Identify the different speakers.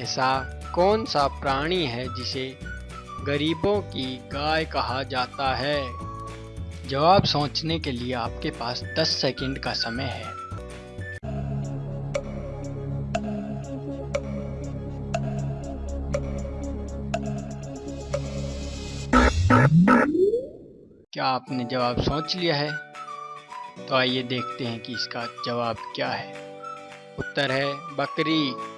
Speaker 1: ऐसा कौन सा प्राणी है जिसे गरीबों की गाय कहा जाता है? जवाब सोचने के लिए आपके पास 10 सेकंड का समय है। क्या आपने जवाब सोच लिया है? तो आइए देखते हैं कि इसका जवाब क्या है। उत्तर है बकरी।